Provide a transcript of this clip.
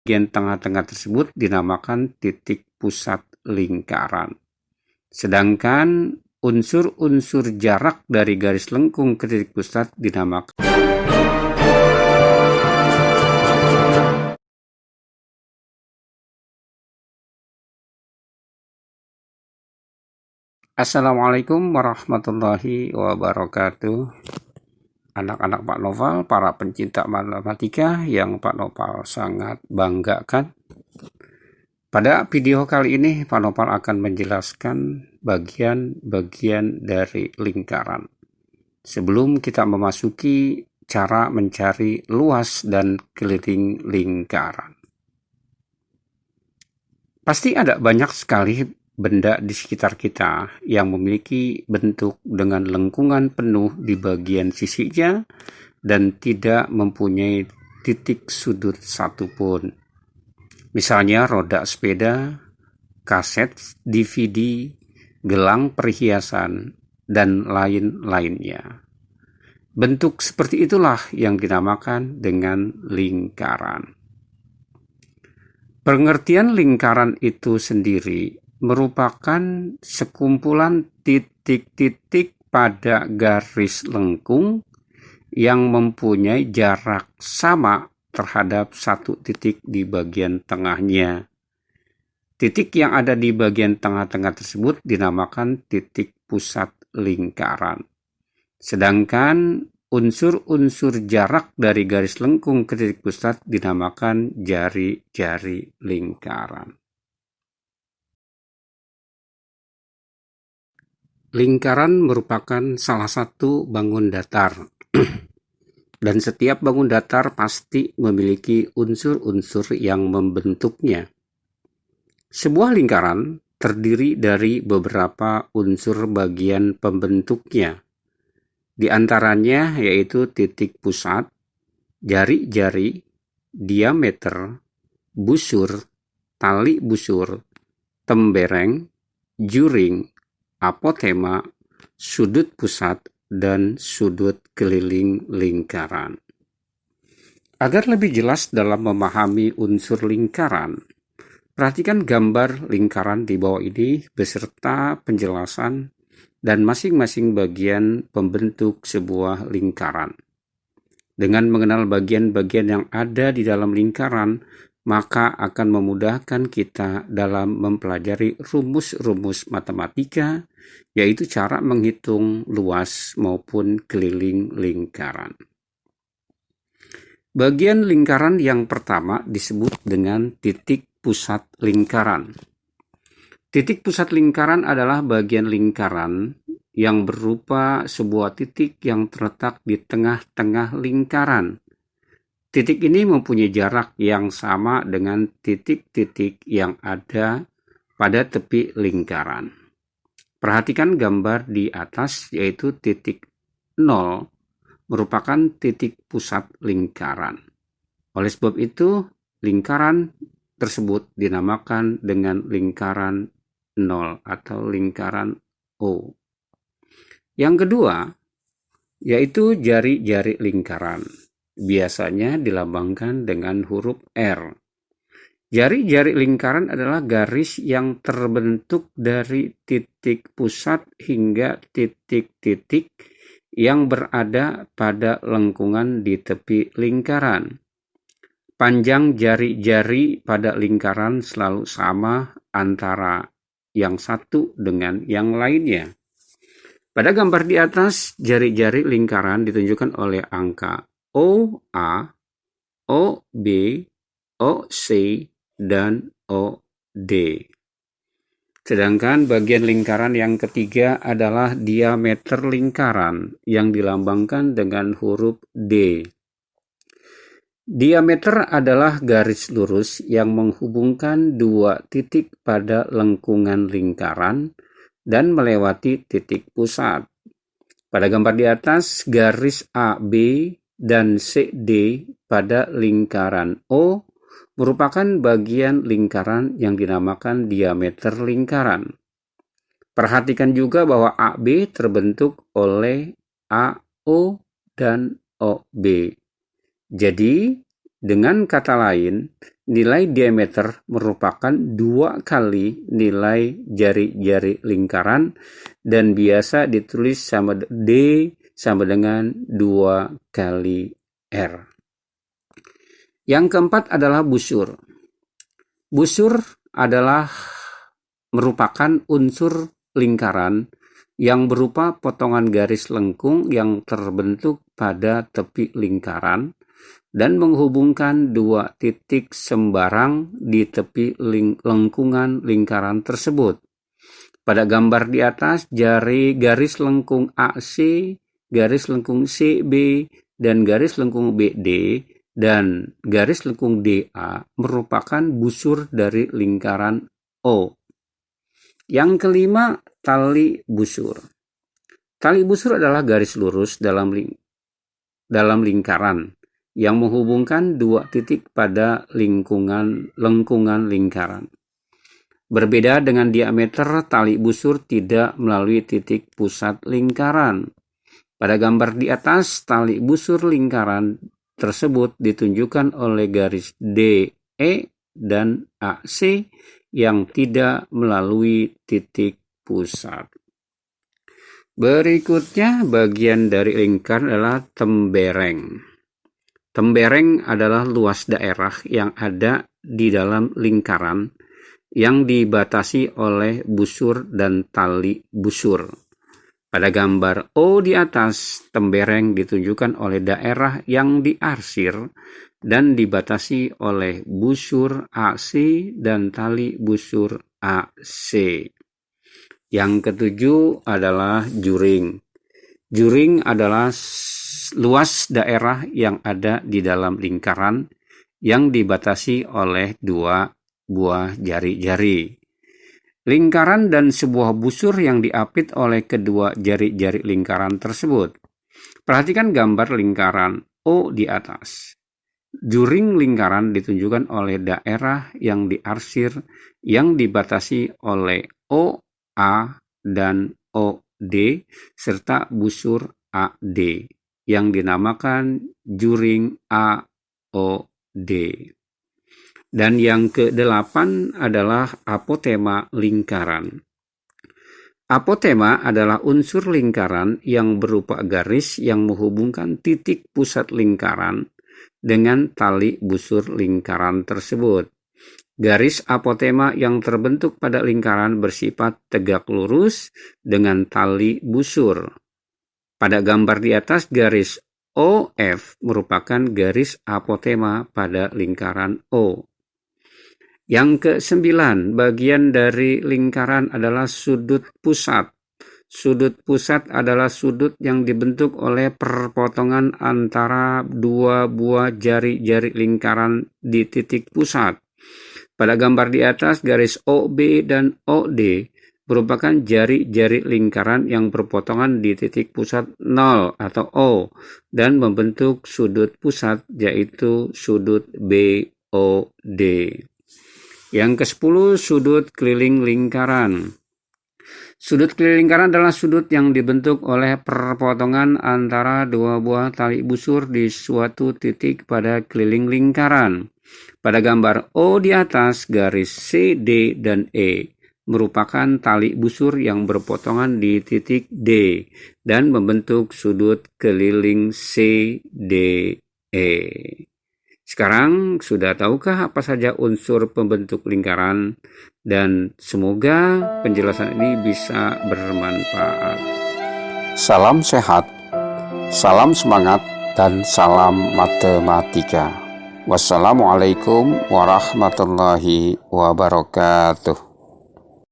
bagian tengah-tengah tersebut dinamakan titik pusat lingkaran. Sedangkan unsur-unsur jarak dari garis lengkung ke titik pusat dinamakan Assalamualaikum warahmatullahi wabarakatuh anak-anak Pak Noval, para pencinta matematika yang Pak Noval sangat banggakan. Pada video kali ini, Pak Noval akan menjelaskan bagian-bagian dari lingkaran. Sebelum kita memasuki cara mencari luas dan keliling lingkaran. Pasti ada banyak sekali benda di sekitar kita yang memiliki bentuk dengan lengkungan penuh di bagian sisinya dan tidak mempunyai titik sudut satupun. Misalnya roda sepeda, kaset, DVD, gelang perhiasan, dan lain-lainnya. Bentuk seperti itulah yang dinamakan dengan lingkaran. Pengertian lingkaran itu sendiri merupakan sekumpulan titik-titik pada garis lengkung yang mempunyai jarak sama terhadap satu titik di bagian tengahnya. Titik yang ada di bagian tengah-tengah tersebut dinamakan titik pusat lingkaran. Sedangkan unsur-unsur jarak dari garis lengkung ke titik pusat dinamakan jari-jari lingkaran. Lingkaran merupakan salah satu bangun datar, dan setiap bangun datar pasti memiliki unsur-unsur yang membentuknya. Sebuah lingkaran terdiri dari beberapa unsur bagian pembentuknya, di antaranya yaitu titik pusat, jari-jari, diameter, busur, tali busur, tembereng, juring, apotema, sudut pusat, dan sudut keliling lingkaran. Agar lebih jelas dalam memahami unsur lingkaran, perhatikan gambar lingkaran di bawah ini beserta penjelasan dan masing-masing bagian pembentuk sebuah lingkaran. Dengan mengenal bagian-bagian yang ada di dalam lingkaran, maka akan memudahkan kita dalam mempelajari rumus-rumus matematika, yaitu cara menghitung luas maupun keliling lingkaran. Bagian lingkaran yang pertama disebut dengan titik pusat lingkaran. Titik pusat lingkaran adalah bagian lingkaran yang berupa sebuah titik yang terletak di tengah-tengah lingkaran Titik ini mempunyai jarak yang sama dengan titik-titik yang ada pada tepi lingkaran. Perhatikan gambar di atas yaitu titik 0 merupakan titik pusat lingkaran. Oleh sebab itu, lingkaran tersebut dinamakan dengan lingkaran 0 atau lingkaran O. Yang kedua, yaitu jari-jari lingkaran biasanya dilambangkan dengan huruf R. Jari-jari lingkaran adalah garis yang terbentuk dari titik pusat hingga titik-titik yang berada pada lengkungan di tepi lingkaran. Panjang jari-jari pada lingkaran selalu sama antara yang satu dengan yang lainnya. Pada gambar di atas, jari-jari lingkaran ditunjukkan oleh angka O A, O B, O C, dan O D. Sedangkan bagian lingkaran yang ketiga adalah diameter lingkaran yang dilambangkan dengan huruf D. Diameter adalah garis lurus yang menghubungkan dua titik pada lengkungan lingkaran dan melewati titik pusat. Pada gambar di atas, garis AB dan CD pada lingkaran O merupakan bagian lingkaran yang dinamakan diameter lingkaran. Perhatikan juga bahwa AB terbentuk oleh AO dan OB. Jadi, Dengan kata lain, nilai diameter merupakan dua kali nilai jari-jari lingkaran dan biasa ditulis sama D sama dengan dua kali R. Yang keempat adalah busur. Busur adalah merupakan unsur lingkaran yang berupa potongan garis lengkung yang terbentuk pada tepi lingkaran dan menghubungkan dua titik sembarang di tepi ling lengkungan lingkaran tersebut. Pada gambar di atas, jari garis lengkung AC, garis lengkung CB, dan garis lengkung BD dan garis lengkung DA merupakan busur dari lingkaran O. Yang kelima, tali busur. Tali busur adalah garis lurus dalam ling dalam lingkaran yang menghubungkan dua titik pada lingkungan lengkungan lingkaran. Berbeda dengan diameter, tali busur tidak melalui titik pusat lingkaran. Pada gambar di atas, tali busur lingkaran tersebut ditunjukkan oleh garis DE dan AC yang tidak melalui titik pusat. Berikutnya bagian dari lingkaran adalah tembereng. Tembereng adalah luas daerah yang ada di dalam lingkaran yang dibatasi oleh busur dan tali busur. Pada gambar O di atas, tembereng ditunjukkan oleh daerah yang diarsir dan dibatasi oleh busur AC dan tali busur AC. Yang ketujuh adalah juring. Juring adalah luas daerah yang ada di dalam lingkaran yang dibatasi oleh dua buah jari-jari. Lingkaran dan sebuah busur yang diapit oleh kedua jari-jari lingkaran tersebut. Perhatikan gambar lingkaran O di atas. Juring lingkaran ditunjukkan oleh daerah yang diarsir yang dibatasi oleh O, A, dan OD serta busur AD yang dinamakan juring AOD. Dan yang kedelapan adalah apotema lingkaran. Apotema adalah unsur lingkaran yang berupa garis yang menghubungkan titik pusat lingkaran dengan tali busur lingkaran tersebut. Garis apotema yang terbentuk pada lingkaran bersifat tegak lurus dengan tali busur. Pada gambar di atas garis OF merupakan garis apotema pada lingkaran O. Yang kesembilan, bagian dari lingkaran adalah sudut pusat. Sudut pusat adalah sudut yang dibentuk oleh perpotongan antara dua buah jari-jari lingkaran di titik pusat. Pada gambar di atas, garis OB dan OD merupakan jari-jari lingkaran yang berpotongan di titik pusat 0 atau O dan membentuk sudut pusat yaitu sudut BOD. Yang ke-10 sudut keliling lingkaran. Sudut keliling lingkaran adalah sudut yang dibentuk oleh perpotongan antara dua buah tali busur di suatu titik pada keliling lingkaran. Pada gambar O di atas garis C, D, dan E merupakan tali busur yang berpotongan di titik D dan membentuk sudut keliling CDE. Sekarang sudah tahukah apa saja unsur pembentuk lingkaran dan semoga penjelasan ini bisa bermanfaat. Salam sehat, salam semangat, dan salam matematika. Wassalamualaikum warahmatullahi wabarakatuh.